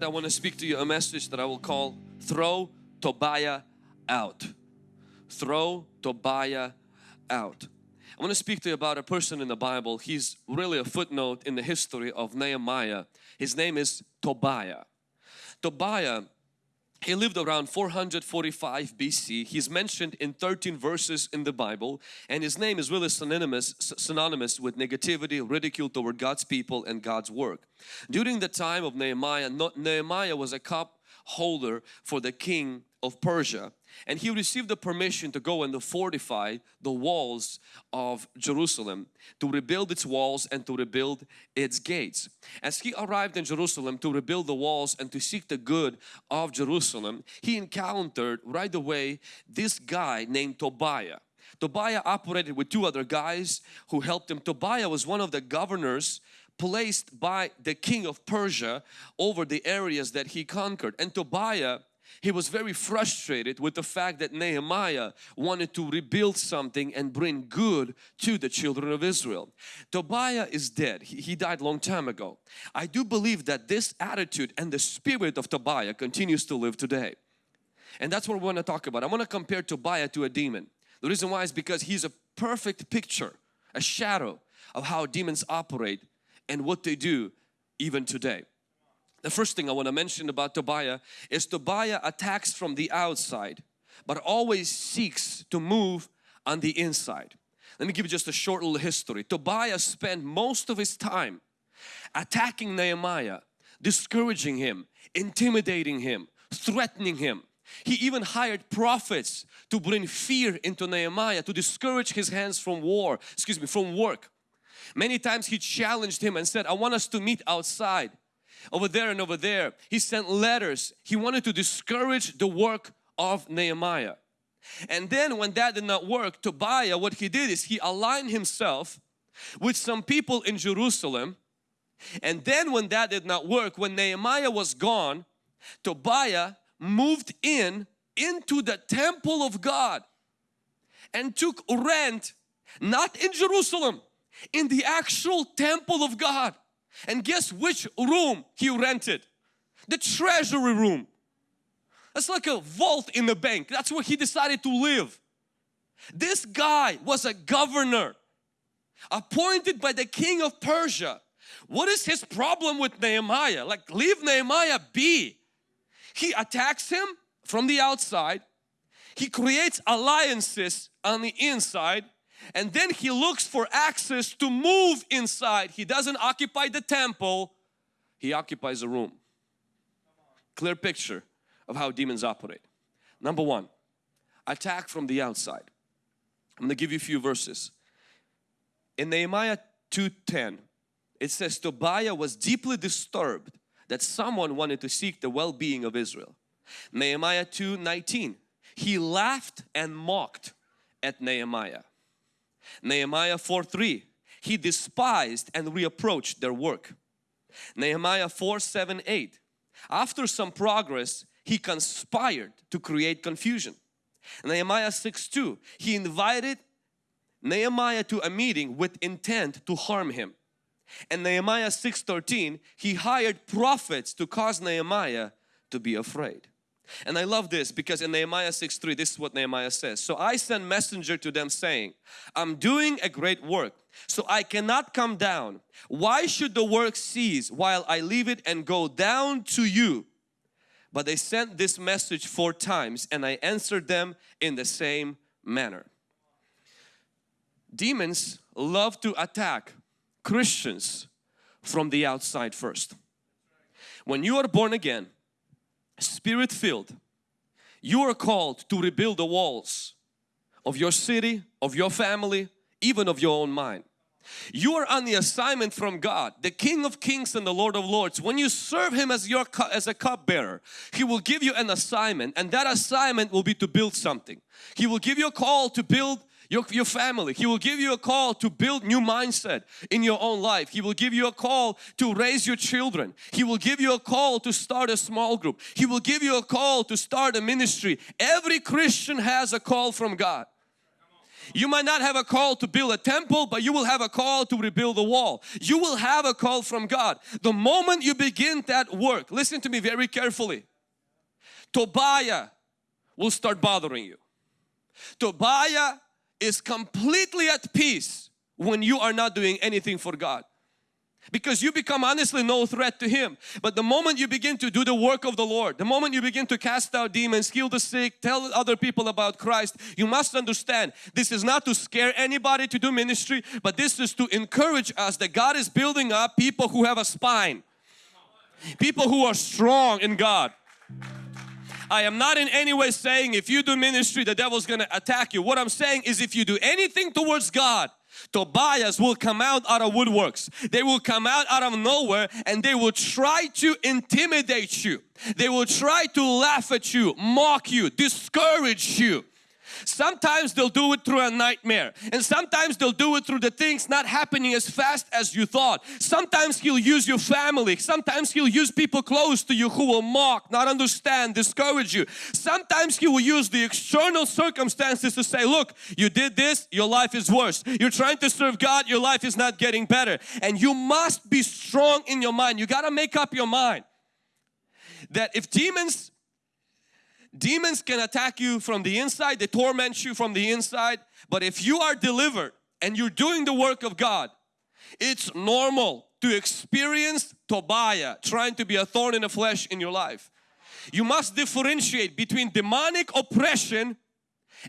I want to speak to you a message that I will call throw Tobiah out. Throw Tobiah out. I want to speak to you about a person in the Bible. He's really a footnote in the history of Nehemiah. His name is Tobiah. Tobiah he lived around 445 BC. He's mentioned in 13 verses in the Bible and his name is really synonymous, synonymous with negativity, ridicule toward God's people and God's work. During the time of Nehemiah, Nehemiah was a cup holder for the king of Persia and he received the permission to go and to fortify the walls of Jerusalem to rebuild its walls and to rebuild its gates. As he arrived in Jerusalem to rebuild the walls and to seek the good of Jerusalem he encountered right away this guy named Tobiah. Tobiah operated with two other guys who helped him. Tobiah was one of the governors placed by the king of Persia over the areas that he conquered and Tobiah he was very frustrated with the fact that Nehemiah wanted to rebuild something and bring good to the children of Israel. Tobiah is dead. He, he died long time ago. I do believe that this attitude and the spirit of Tobiah continues to live today. And that's what we want to talk about. I want to compare Tobiah to a demon. The reason why is because he's a perfect picture, a shadow of how demons operate and what they do even today. The first thing I want to mention about Tobiah is Tobiah attacks from the outside but always seeks to move on the inside. Let me give you just a short little history. Tobiah spent most of his time attacking Nehemiah, discouraging him, intimidating him, threatening him. He even hired prophets to bring fear into Nehemiah to discourage his hands from war, excuse me, from work. Many times he challenged him and said, I want us to meet outside over there and over there. He sent letters. He wanted to discourage the work of Nehemiah. And then when that did not work, Tobiah, what he did is he aligned himself with some people in Jerusalem. And then when that did not work, when Nehemiah was gone, Tobiah moved in into the temple of God and took rent not in Jerusalem, in the actual temple of God. And guess which room he rented? The treasury room. That's like a vault in the bank. That's where he decided to live. This guy was a governor appointed by the king of Persia. What is his problem with Nehemiah? Like leave Nehemiah be. He attacks him from the outside. He creates alliances on the inside and then he looks for access to move inside. He doesn't occupy the temple, he occupies a room. Clear picture of how demons operate. Number one, attack from the outside. I'm going to give you a few verses. In Nehemiah 2.10, it says Tobiah was deeply disturbed that someone wanted to seek the well-being of Israel. Nehemiah 2.19, he laughed and mocked at Nehemiah. Nehemiah 4.3 He despised and reapproached their work. Nehemiah 4, 7, 8 After some progress he conspired to create confusion. Nehemiah 6, 2 He invited Nehemiah to a meeting with intent to harm him. And Nehemiah 6.13 He hired prophets to cause Nehemiah to be afraid. And I love this because in Nehemiah 6.3 this is what Nehemiah says. So I sent messenger to them saying, I'm doing a great work so I cannot come down. Why should the work cease while I leave it and go down to you? But they sent this message four times and I answered them in the same manner. Demons love to attack Christians from the outside first. When you are born again, spirit filled you are called to rebuild the walls of your city of your family even of your own mind. You are on the assignment from God the King of Kings and the Lord of Lords. When you serve Him as your as a cupbearer He will give you an assignment and that assignment will be to build something. He will give you a call to build your, your family. He will give you a call to build new mindset in your own life. He will give you a call to raise your children. He will give you a call to start a small group. He will give you a call to start a ministry. Every Christian has a call from God. You might not have a call to build a temple, but you will have a call to rebuild the wall. You will have a call from God. The moment you begin that work, listen to me very carefully. Tobiah will start bothering you. Tobiah is completely at peace when you are not doing anything for God. Because you become honestly no threat to him. But the moment you begin to do the work of the Lord the moment you begin to cast out demons heal the sick tell other people about Christ you must understand this is not to scare anybody to do ministry but this is to encourage us that God is building up people who have a spine. People who are strong in God I am not in any way saying if you do ministry the devil's gonna attack you. What I'm saying is if you do anything towards God Tobiahs will come out out of woodworks. They will come out out of nowhere and they will try to intimidate you. They will try to laugh at you, mock you, discourage you. Sometimes they'll do it through a nightmare and sometimes they'll do it through the things not happening as fast as you thought. Sometimes He'll use your family. Sometimes He'll use people close to you who will mock, not understand, discourage you. Sometimes He will use the external circumstances to say, look, you did this, your life is worse. You're trying to serve God, your life is not getting better. And you must be strong in your mind. You got to make up your mind that if demons Demons can attack you from the inside, they torment you from the inside. But if you are delivered and you're doing the work of God, it's normal to experience Tobiah trying to be a thorn in the flesh in your life. You must differentiate between demonic oppression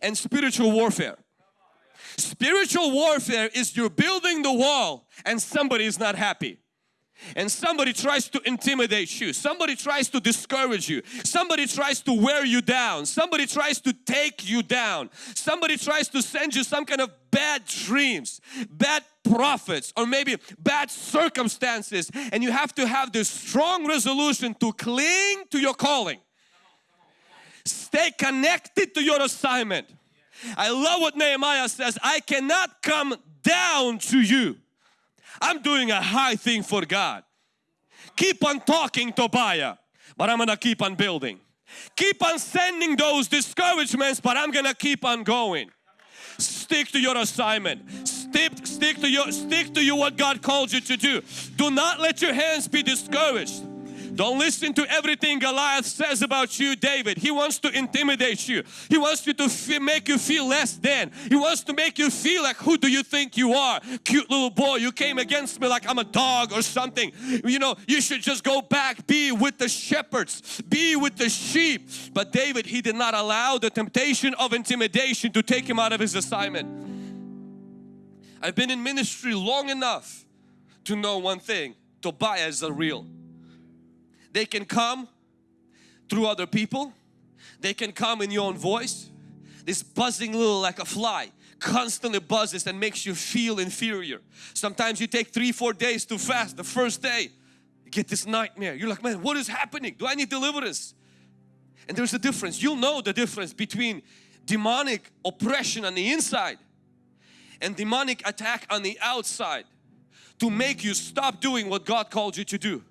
and spiritual warfare. Spiritual warfare is you're building the wall and somebody is not happy and somebody tries to intimidate you, somebody tries to discourage you, somebody tries to wear you down, somebody tries to take you down, somebody tries to send you some kind of bad dreams, bad prophets or maybe bad circumstances. And you have to have this strong resolution to cling to your calling. Stay connected to your assignment. I love what Nehemiah says, I cannot come down to you I'm doing a high thing for God. Keep on talking Tobiah, but I'm gonna keep on building. Keep on sending those discouragements, but I'm gonna keep on going. Stick to your assignment. Stick, stick to your stick to you what God called you to do. Do not let your hands be discouraged. Don't listen to everything Goliath says about you, David. He wants to intimidate you. He wants you to make you feel less than. He wants to make you feel like who do you think you are? Cute little boy, you came against me like I'm a dog or something. You know, you should just go back, be with the shepherds, be with the sheep. But David, he did not allow the temptation of intimidation to take him out of his assignment. I've been in ministry long enough to know one thing, Tobiah is a real. They can come through other people. They can come in your own voice. This buzzing little like a fly constantly buzzes and makes you feel inferior. Sometimes you take three, four days to fast. The first day, you get this nightmare. You're like, man, what is happening? Do I need deliverance? And there's a difference. You'll know the difference between demonic oppression on the inside and demonic attack on the outside to make you stop doing what God called you to do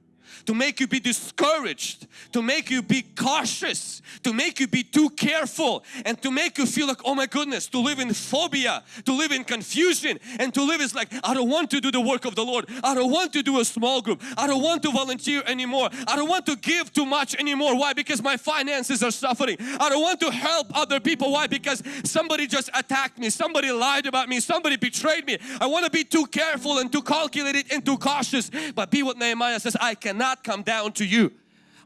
to make you be discouraged, to make you be cautious, to make you be too careful and to make you feel like oh my goodness, to live in phobia, to live in confusion and to live is like I don't want to do the work of the Lord. I don't want to do a small group. I don't want to volunteer anymore. I don't want to give too much anymore. Why? Because my finances are suffering. I don't want to help other people. Why? Because somebody just attacked me. Somebody lied about me. Somebody betrayed me. I want to be too careful and too calculated and too cautious. But be what Nehemiah says, I can cannot come down to you.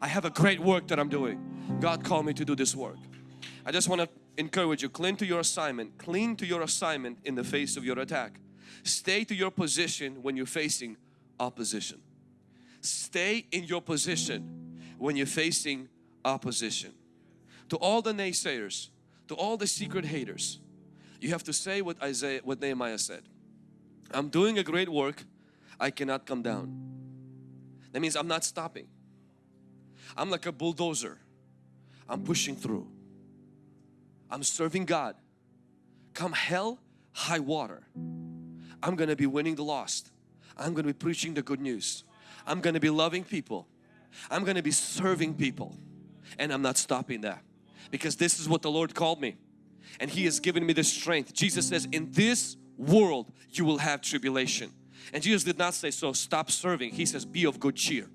I have a great work that I'm doing. God called me to do this work. I just want to encourage you, cling to your assignment, cling to your assignment in the face of your attack. Stay to your position when you're facing opposition. Stay in your position when you're facing opposition. To all the naysayers, to all the secret haters, you have to say what Isaiah, what Nehemiah said. I'm doing a great work, I cannot come down. That means I'm not stopping. I'm like a bulldozer. I'm pushing through. I'm serving God. Come hell, high water. I'm going to be winning the lost. I'm going to be preaching the good news. I'm going to be loving people. I'm going to be serving people. And I'm not stopping that. Because this is what the Lord called me. and He has given me the strength. Jesus says, in this world you will have tribulation. And Jesus did not say, so stop serving. He says, be of good cheer.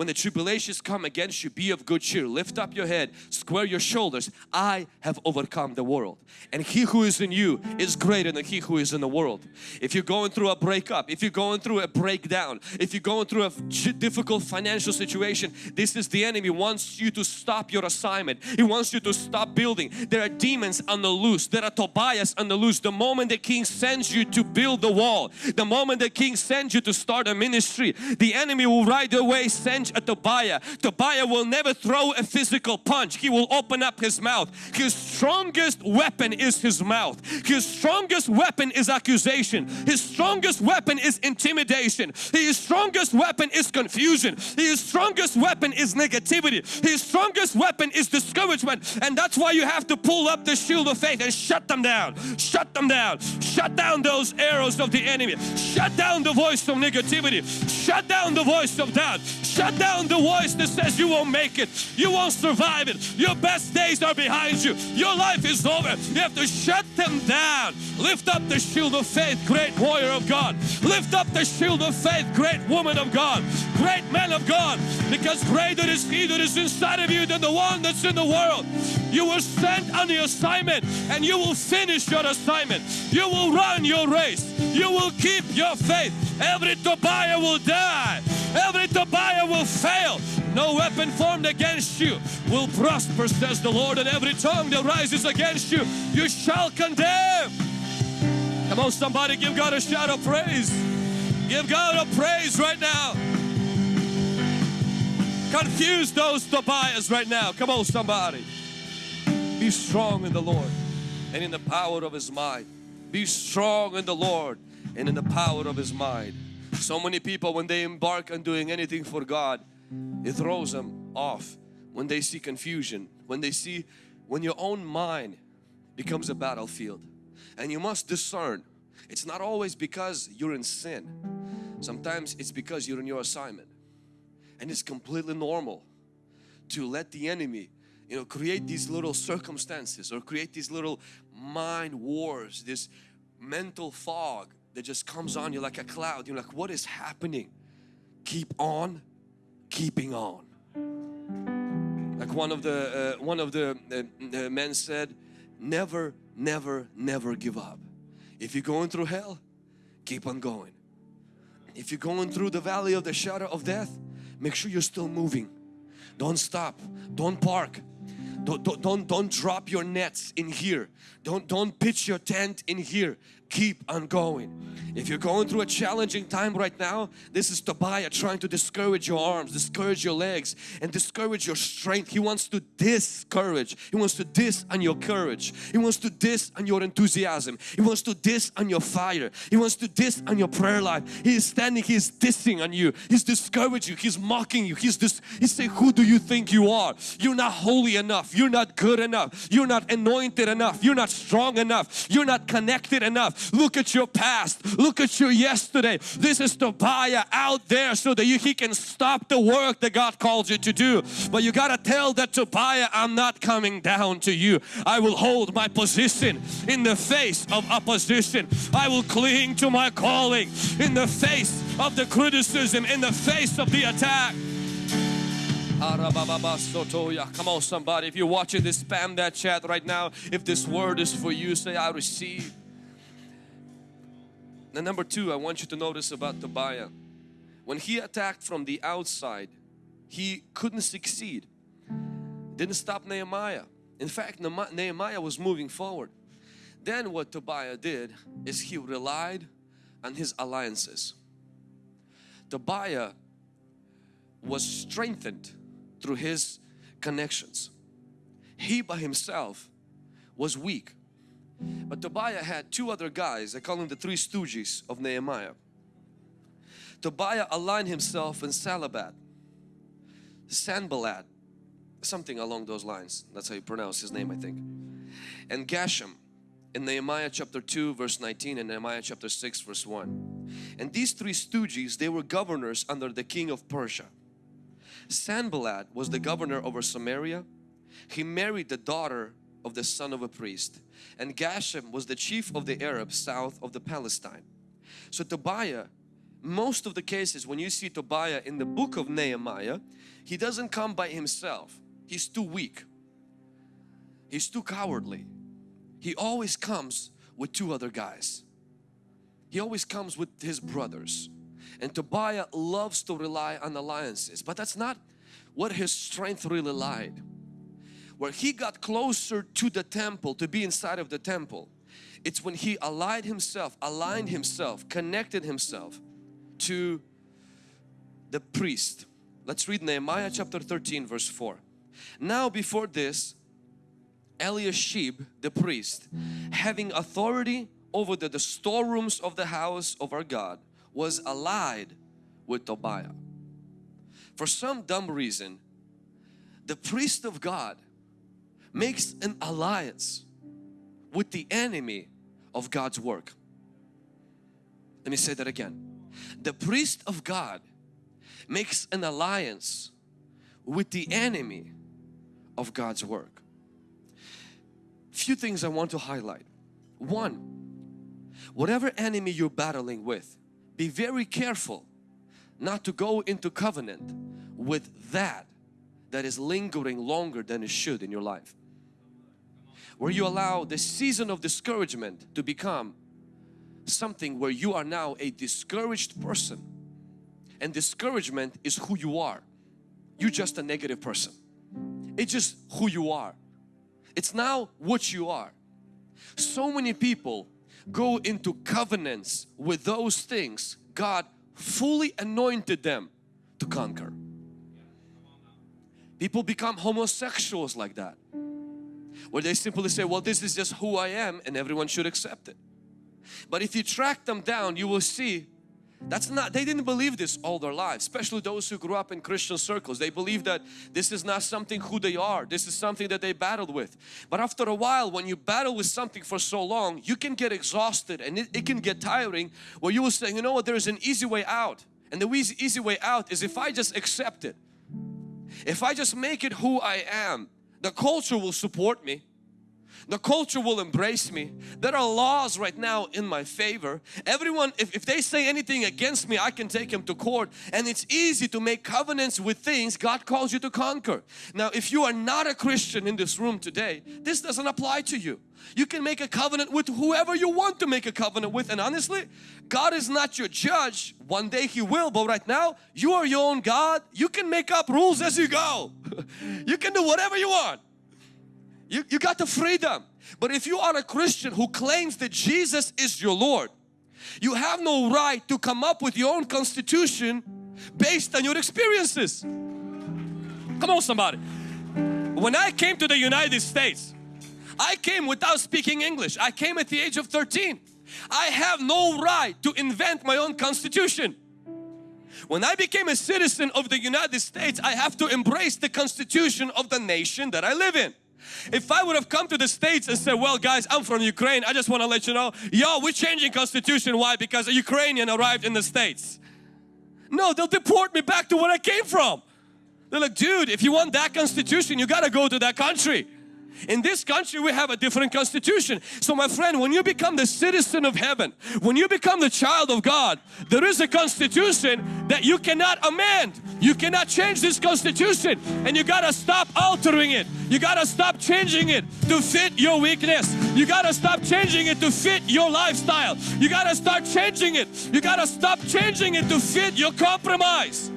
When the tribulations come against you, be of good cheer. Lift up your head, square your shoulders. I have overcome the world. And he who is in you is greater than he who is in the world. If you're going through a breakup, if you're going through a breakdown, if you're going through a difficult financial situation, this is the enemy wants you to stop your assignment. He wants you to stop building. There are demons on the loose. There are Tobiahs on the loose. The moment the king sends you to build the wall, the moment the king sends you to start a ministry, the enemy will right away send punch at Tobiah. Tobiah will never throw a physical punch. He will open up his mouth. His strongest weapon is his mouth. His strongest weapon is accusation. His strongest weapon is intimidation. His strongest weapon is confusion. His strongest weapon is negativity. His strongest weapon is discouragement. And that's why you have to pull up the shield of faith and shut them down. Shut them down. Shut down those arrows of the enemy. Shut down the voice of negativity. Shut down the voice of doubt. Shut down the voice that says you won't make it, you won't survive it, your best days are behind you, your life is over. You have to shut them down. Lift up the shield of faith, great warrior of God. Lift up the shield of faith, great woman of God, great man of God, because greater is He that is inside of you than the one that's in the world. You were sent on the assignment and you will finish your assignment. You will run your race. You will keep your faith. Every Tobiah will die. Every Tobiah will fail. No weapon formed against you will prosper, says the Lord, and every tongue that rises against you, you shall condemn. Come on, somebody, give God a shout of praise. Give God a praise right now. Confuse those Tobiahs right now. Come on, somebody. Be strong in the Lord and in the power of His might. Be strong in the Lord and in the power of His might. So many people when they embark on doing anything for God, it throws them off when they see confusion, when they see, when your own mind becomes a battlefield. And you must discern, it's not always because you're in sin. Sometimes it's because you're in your assignment. And it's completely normal to let the enemy you know create these little circumstances or create these little mind wars this mental fog that just comes on you like a cloud. You're like, what is happening? Keep on keeping on. Like one of the uh, one of the uh, men said, never, never, never give up. If you're going through hell, keep on going. If you're going through the valley of the shadow of death, make sure you're still moving. Don't stop. Don't park. Don't, don't, don't, don't drop your nets in here. Don't, don't pitch your tent in here keep on going. If you're going through a challenging time right now, this is Tobiah trying to discourage your arms, discourage your legs and discourage your strength. He wants to discourage. He wants to dis on your courage. He wants to dis on your enthusiasm. He wants to dis on your fire. He wants to dis on your prayer life. He is standing, he is dissing on you. He's discouraging you. He's mocking you. He's just, he's saying, who do you think you are? You're not holy enough. You're not good enough. You're not anointed enough. You're not strong enough. You're not connected enough. Look at your past. Look at your yesterday. This is Tobiah out there so that you, he can stop the work that God called you to do. But you got to tell that Tobiah, I'm not coming down to you. I will hold my position in the face of opposition. I will cling to my calling in the face of the criticism, in the face of the attack. Come on somebody, if you're watching this, spam that chat right now. If this word is for you, say I receive. And number two, I want you to notice about Tobiah. When he attacked from the outside, he couldn't succeed. Didn't stop Nehemiah. In fact, Nehemiah was moving forward. Then what Tobiah did is he relied on his alliances. Tobiah was strengthened through his connections. He by himself was weak. But Tobiah had two other guys, I call them the three stooges of Nehemiah. Tobiah aligned himself in Salabat, Sanballat, something along those lines. That's how you pronounce his name I think. And Geshem in Nehemiah chapter 2 verse 19 and Nehemiah chapter 6 verse 1. And these three stooges, they were governors under the king of Persia. Sanballat was the governor over Samaria. He married the daughter of the son of a priest and Geshem was the chief of the Arabs south of the Palestine. So Tobiah, most of the cases when you see Tobiah in the book of Nehemiah, he doesn't come by himself. He's too weak. He's too cowardly. He always comes with two other guys. He always comes with his brothers. And Tobiah loves to rely on alliances, but that's not what his strength really lied. Where he got closer to the temple, to be inside of the temple, it's when he allied himself, aligned himself, connected himself to the priest. Let's read Nehemiah chapter 13 verse 4. Now before this, Eliashib the priest, having authority over the, the storerooms of the house of our God, was allied with Tobiah. For some dumb reason, the priest of God makes an alliance with the enemy of God's work. Let me say that again. The priest of God makes an alliance with the enemy of God's work. Few things I want to highlight. One, whatever enemy you're battling with, be very careful not to go into covenant with that that is lingering longer than it should in your life. Where you allow the season of discouragement to become something where you are now a discouraged person and discouragement is who you are. You're just a negative person. It's just who you are. It's now what you are. So many people go into covenants with those things God fully anointed them to conquer. People become homosexuals like that. Where they simply say, well this is just who I am and everyone should accept it. But if you track them down you will see that's not, they didn't believe this all their lives, especially those who grew up in Christian circles. They believe that this is not something who they are. This is something that they battled with. But after a while, when you battle with something for so long, you can get exhausted and it, it can get tiring where you will say, you know what, there's an easy way out. And the easy, easy way out is if I just accept it. If I just make it who I am, the culture will support me the culture will embrace me. There are laws right now in my favor. Everyone, if, if they say anything against me, I can take them to court. And it's easy to make covenants with things God calls you to conquer. Now, if you are not a Christian in this room today, this doesn't apply to you. You can make a covenant with whoever you want to make a covenant with. And honestly, God is not your judge. One day He will, but right now, you are your own God. You can make up rules as you go. you can do whatever you want. You, you got the freedom. But if you are a Christian who claims that Jesus is your Lord, you have no right to come up with your own constitution based on your experiences. Come on somebody. When I came to the United States, I came without speaking English. I came at the age of 13. I have no right to invent my own constitution. When I became a citizen of the United States, I have to embrace the constitution of the nation that I live in. If I would have come to the States and said, well guys, I'm from Ukraine, I just want to let you know, yo, we're changing constitution. Why? Because a Ukrainian arrived in the States. No, they'll deport me back to where I came from. They're like, dude, if you want that constitution, you got to go to that country. In this country we have a different constitution. So my friend, when you become the citizen of heaven, when you become the child of God, there is a constitution that you cannot amend. You cannot change this constitution and you gotta stop altering it. You gotta stop changing it to fit your weakness. You gotta stop changing it to fit your lifestyle. You gotta start changing it. You gotta stop changing it to fit your compromise.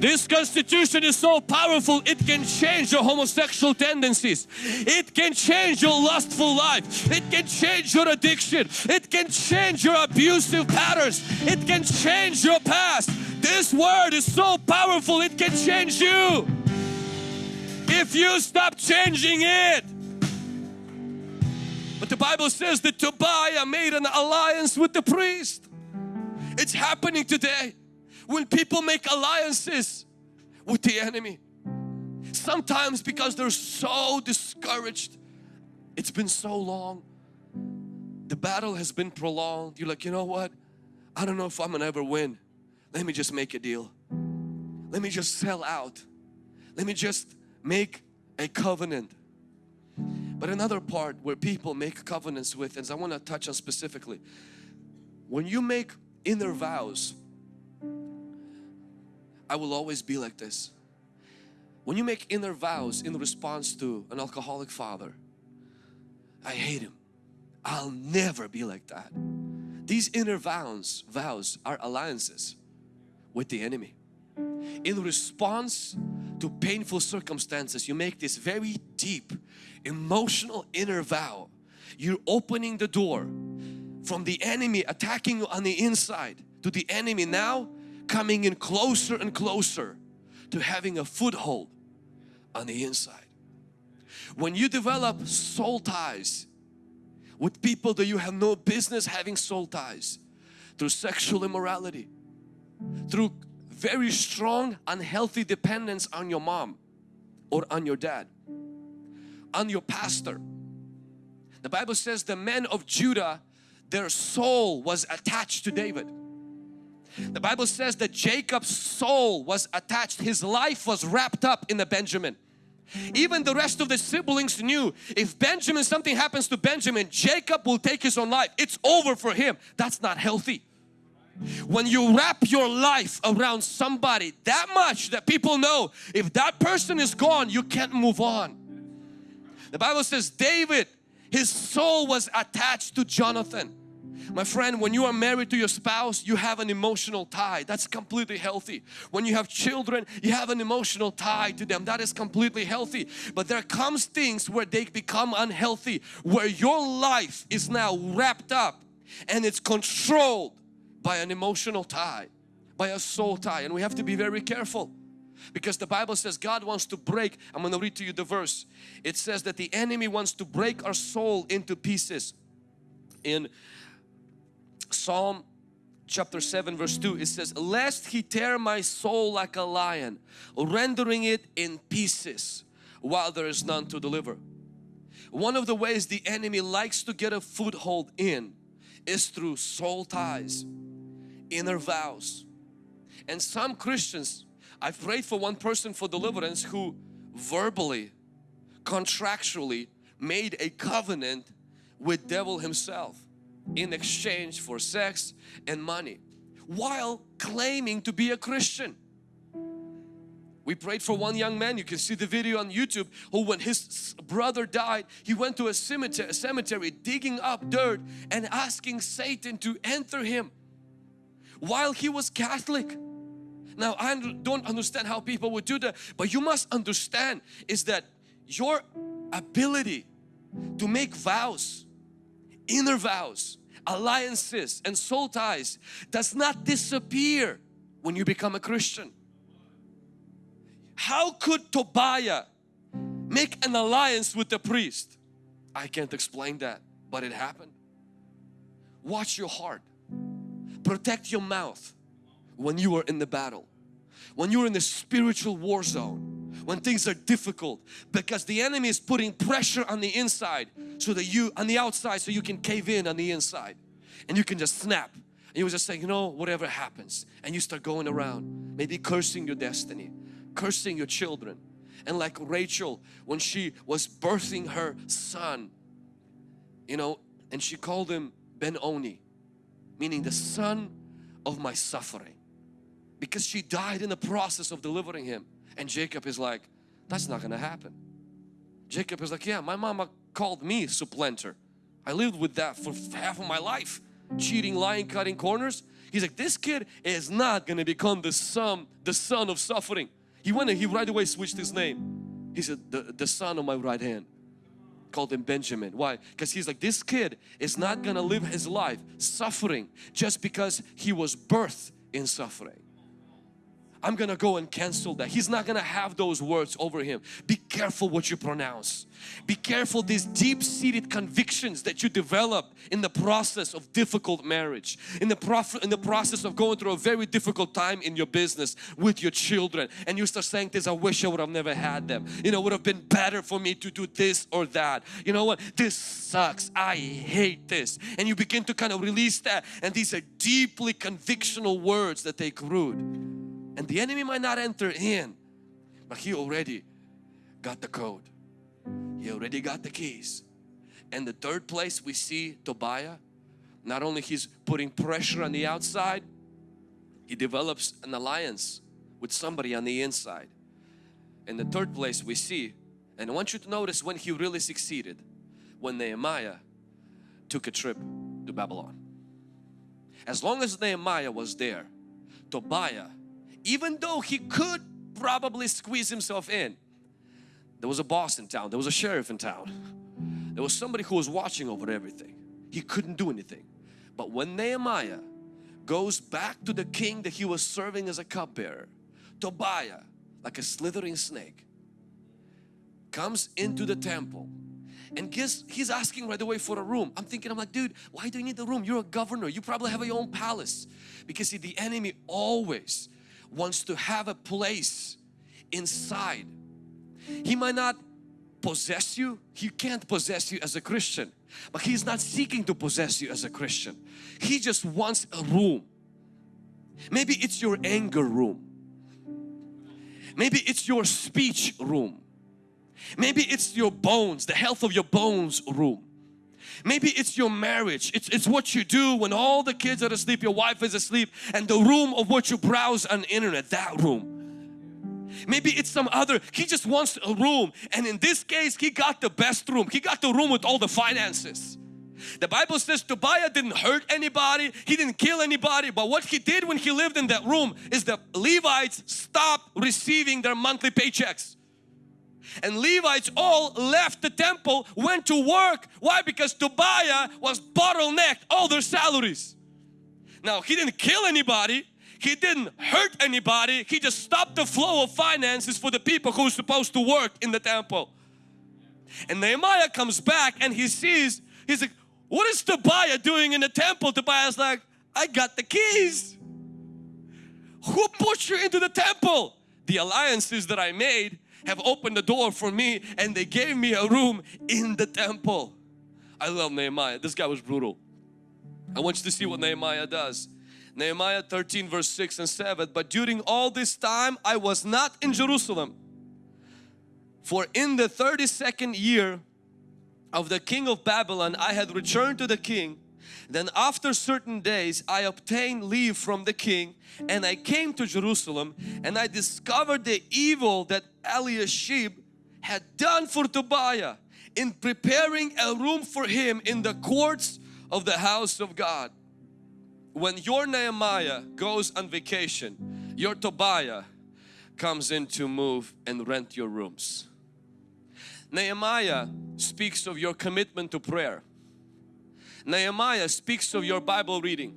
This constitution is so powerful it can change your homosexual tendencies. It can change your lustful life. It can change your addiction. It can change your abusive patterns. It can change your past. This word is so powerful it can change you. If you stop changing it. But the Bible says that Tobiah made an alliance with the priest. It's happening today when people make alliances with the enemy. Sometimes because they're so discouraged. It's been so long. The battle has been prolonged. You're like, you know what? I don't know if I'm gonna ever win. Let me just make a deal. Let me just sell out. Let me just make a covenant. But another part where people make covenants with, and I want to touch on specifically, when you make inner vows, I will always be like this. When you make inner vows in response to an alcoholic father, I hate him. I'll never be like that. These inner vows, vows are alliances with the enemy. In response to painful circumstances, you make this very deep emotional inner vow. You're opening the door from the enemy attacking you on the inside to the enemy now coming in closer and closer to having a foothold on the inside. When you develop soul ties with people that you have no business having soul ties through sexual immorality, through very strong unhealthy dependence on your mom or on your dad, on your pastor. The Bible says the men of Judah, their soul was attached to David. The Bible says that Jacob's soul was attached, his life was wrapped up in the Benjamin. Even the rest of the siblings knew if Benjamin, something happens to Benjamin, Jacob will take his own life. It's over for him. That's not healthy. When you wrap your life around somebody that much that people know if that person is gone, you can't move on. The Bible says David, his soul was attached to Jonathan. My friend, when you are married to your spouse, you have an emotional tie. That's completely healthy. When you have children, you have an emotional tie to them. That is completely healthy. But there comes things where they become unhealthy, where your life is now wrapped up and it's controlled by an emotional tie, by a soul tie. And we have to be very careful because the Bible says God wants to break. I'm going to read to you the verse. It says that the enemy wants to break our soul into pieces. In Psalm chapter 7 verse 2 it says lest he tear my soul like a lion rendering it in pieces while there is none to deliver. One of the ways the enemy likes to get a foothold in is through soul ties inner vows. And some Christians I've prayed for one person for deliverance who verbally contractually made a covenant with devil himself in exchange for sex and money while claiming to be a Christian. We prayed for one young man, you can see the video on YouTube, who when his brother died, he went to a cemetery, a cemetery digging up dirt and asking Satan to enter him while he was Catholic. Now I don't understand how people would do that, but you must understand is that your ability to make vows inner vows, alliances and soul ties does not disappear when you become a Christian. How could Tobiah make an alliance with the priest? I can't explain that, but it happened. Watch your heart. Protect your mouth when you are in the battle. When you're in the spiritual war zone when things are difficult because the enemy is putting pressure on the inside so that you on the outside so you can cave in on the inside. And you can just snap. And you just say you know whatever happens and you start going around maybe cursing your destiny cursing your children. And like Rachel when she was birthing her son you know and she called him Ben-Oni meaning the son of my suffering. Because she died in the process of delivering him. And Jacob is like, that's not gonna happen. Jacob is like, yeah, my mama called me supplanter. I lived with that for half of my life. Cheating, lying, cutting corners. He's like, this kid is not gonna become the son, the son of suffering. He went and he right away switched his name. He said, the, the son of my right hand. Called him Benjamin. Why? Because he's like, this kid is not gonna live his life suffering just because he was birthed in suffering. I'm gonna go and cancel that. He's not gonna have those words over him. Be careful what you pronounce. Be careful these deep-seated convictions that you develop in the process of difficult marriage, in the, in the process of going through a very difficult time in your business with your children and you start saying this, I wish I would have never had them. You know, would have been better for me to do this or that. You know what? This sucks. I hate this. And you begin to kind of release that and these are deeply convictional words that take root and the enemy might not enter in but he already got the code he already got the keys. And the third place we see Tobiah, not only he's putting pressure on the outside, he develops an alliance with somebody on the inside. And the third place we see, and I want you to notice when he really succeeded, when Nehemiah took a trip to Babylon. As long as Nehemiah was there, Tobiah, even though he could probably squeeze himself in, there was a boss in town, there was a sheriff in town, there was somebody who was watching over everything. He couldn't do anything. But when Nehemiah goes back to the king that he was serving as a cupbearer, Tobiah, like a slithering snake, comes into the temple and guess he's asking right away for a room. I'm thinking, I'm like, dude, why do you need a room? You're a governor. You probably have your own palace. Because see, the enemy always wants to have a place inside. He might not possess you. He can't possess you as a Christian. But He's not seeking to possess you as a Christian. He just wants a room. Maybe it's your anger room. Maybe it's your speech room. Maybe it's your bones, the health of your bones room. Maybe it's your marriage. It's, it's what you do when all the kids are asleep, your wife is asleep and the room of what you browse on internet, that room. Maybe it's some other, he just wants a room and in this case he got the best room. He got the room with all the finances. The Bible says Tobiah didn't hurt anybody, he didn't kill anybody, but what he did when he lived in that room is the Levites stopped receiving their monthly paychecks and Levites all left the temple, went to work. Why? Because Tobiah was bottlenecked all their salaries. Now he didn't kill anybody, he didn't hurt anybody, he just stopped the flow of finances for the people who were supposed to work in the temple. And Nehemiah comes back and he sees, he's like, what is Tobiah doing in the temple? Tobiah's like, I got the keys. Who put you into the temple? The alliances that I made have opened the door for me and they gave me a room in the temple. I love Nehemiah. This guy was brutal. I want you to see what Nehemiah does. Nehemiah 13 verse 6 and 7 But during all this time I was not in Jerusalem for in the 32nd year of the king of Babylon I had returned to the king then after certain days I obtained leave from the king and I came to Jerusalem and I discovered the evil that Eliashib had done for Tobiah in preparing a room for him in the courts of the house of God. When your Nehemiah goes on vacation, your Tobiah comes in to move and rent your rooms. Nehemiah speaks of your commitment to prayer. Nehemiah speaks of your Bible reading.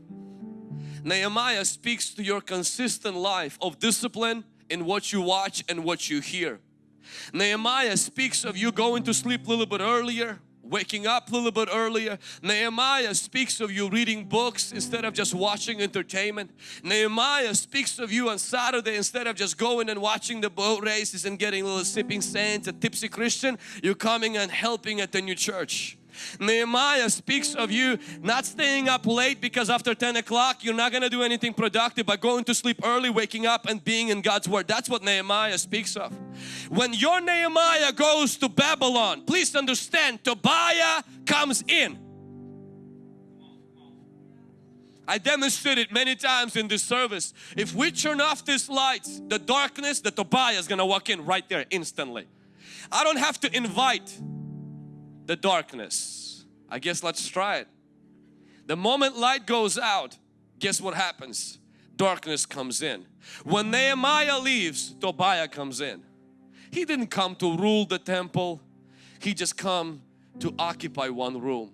Nehemiah speaks to your consistent life of discipline in what you watch and what you hear. Nehemiah speaks of you going to sleep a little bit earlier, waking up a little bit earlier. Nehemiah speaks of you reading books instead of just watching entertainment. Nehemiah speaks of you on Saturday instead of just going and watching the boat races and getting a little sipping saints, a tipsy Christian, you're coming and helping at the new church. Nehemiah speaks of you not staying up late because after 10 o'clock you're not going to do anything productive but going to sleep early, waking up and being in God's Word. That's what Nehemiah speaks of. When your Nehemiah goes to Babylon, please understand Tobiah comes in. I demonstrated many times in this service. If we turn off these lights, the darkness, the Tobiah is going to walk in right there instantly. I don't have to invite the darkness. I guess let's try it. The moment light goes out, guess what happens? Darkness comes in. When Nehemiah leaves, Tobiah comes in. He didn't come to rule the temple. He just come to occupy one room.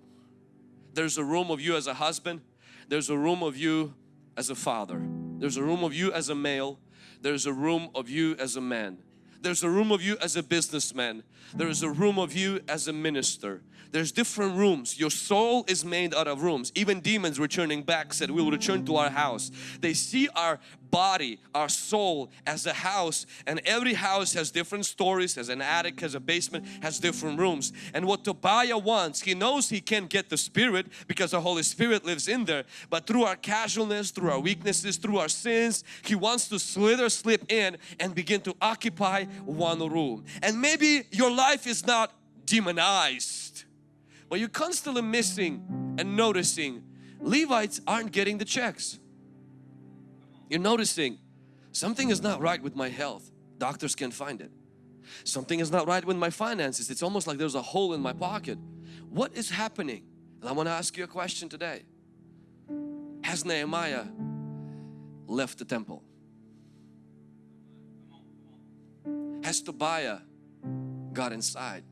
There's a room of you as a husband. There's a room of you as a father. There's a room of you as a male. There's a room of you as a man. There's a room of you as a businessman. There is a room of you as a minister. There's different rooms. Your soul is made out of rooms. Even demons returning back said we will return to our house. They see our body, our soul as a house and every house has different stories, has an attic, has a basement, has different rooms. And what Tobiah wants, he knows he can't get the Spirit because the Holy Spirit lives in there. But through our casualness, through our weaknesses, through our sins, he wants to slither, slip in and begin to occupy one room. And maybe your life is not demonized. But you're constantly missing and noticing Levites aren't getting the checks. You're noticing something is not right with my health. Doctors can't find it. Something is not right with my finances. It's almost like there's a hole in my pocket. What is happening? And I want to ask you a question today. Has Nehemiah left the temple? Has Tobiah got inside?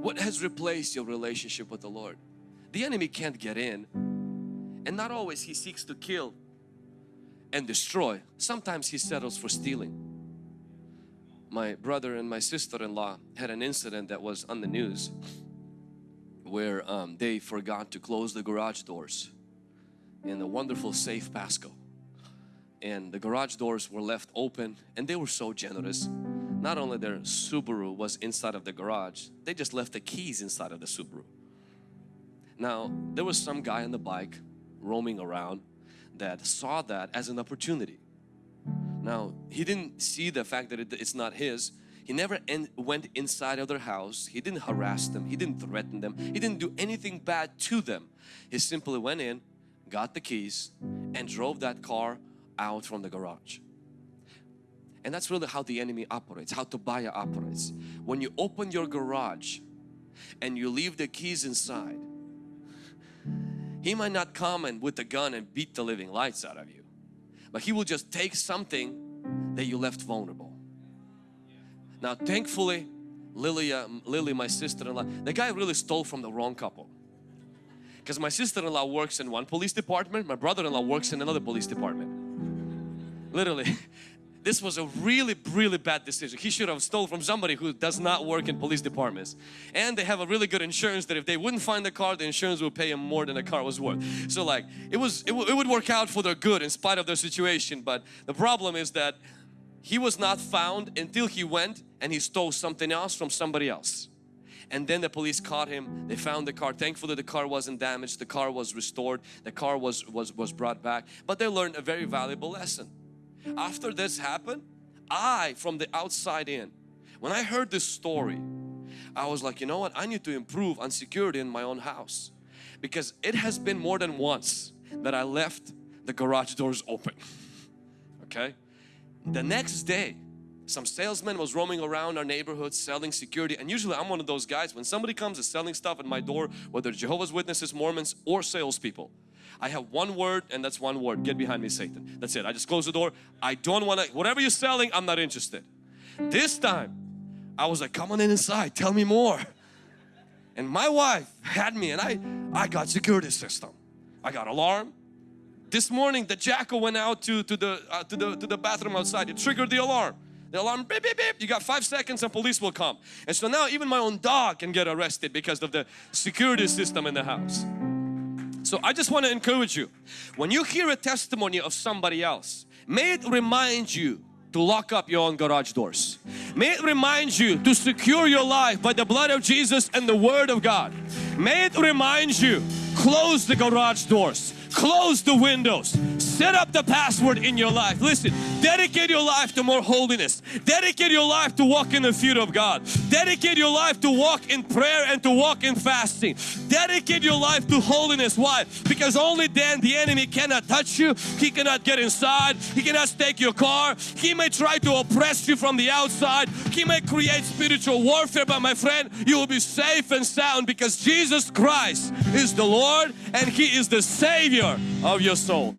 What has replaced your relationship with the Lord? The enemy can't get in and not always he seeks to kill and destroy. Sometimes he settles for stealing. My brother and my sister-in-law had an incident that was on the news where um, they forgot to close the garage doors in the wonderful safe Pasco and the garage doors were left open and they were so generous not only their Subaru was inside of the garage they just left the keys inside of the Subaru. Now there was some guy on the bike roaming around that saw that as an opportunity. Now he didn't see the fact that it, it's not his. He never en went inside of their house. He didn't harass them. He didn't threaten them. He didn't do anything bad to them. He simply went in got the keys and drove that car out from the garage. And that's really how the enemy operates, how Tobiah operates. When you open your garage and you leave the keys inside, he might not come and with a gun and beat the living lights out of you. But he will just take something that you left vulnerable. Now thankfully, Lily, uh, Lily my sister-in-law, the guy really stole from the wrong couple. Because my sister-in-law works in one police department, my brother-in-law works in another police department literally this was a really really bad decision. He should have stole from somebody who does not work in police departments. And they have a really good insurance that if they wouldn't find the car the insurance would pay him more than the car was worth. So like it was it, it would work out for their good in spite of their situation. But the problem is that he was not found until he went and he stole something else from somebody else. And then the police caught him. They found the car. Thankfully the car wasn't damaged. The car was restored. The car was was was brought back. But they learned a very valuable lesson after this happened, I from the outside in, when I heard this story, I was like, you know what, I need to improve on security in my own house because it has been more than once that I left the garage doors open. Okay, the next day some salesman was roaming around our neighborhood selling security and usually I'm one of those guys when somebody comes and selling stuff at my door whether Jehovah's Witnesses, Mormons or salespeople I have one word and that's one word. Get behind me Satan. That's it. I just close the door. I don't want to, whatever you're selling, I'm not interested. This time, I was like, come on in inside, tell me more. And my wife had me and I, I got security system. I got alarm. This morning the jackal went out to, to, the, uh, to, the, to the bathroom outside. It triggered the alarm. The alarm beep beep beep. You got five seconds and police will come. And so now even my own dog can get arrested because of the security system in the house. So I just want to encourage you, when you hear a testimony of somebody else, may it remind you to lock up your own garage doors. May it remind you to secure your life by the blood of Jesus and the Word of God. May it remind you, close the garage doors, close the windows, set up the password in your life. Listen, dedicate your life to more holiness. Dedicate your life to walk in the fear of God. Dedicate your life to walk in prayer and to walk in fasting. Dedicate your life to holiness. Why? Because only then the enemy cannot touch you. He cannot get inside. He cannot take your car. He may try to oppress you from the outside. He may create spiritual warfare. But my friend, you will be safe and sound because Jesus Christ is the Lord and He is the Savior of your soul.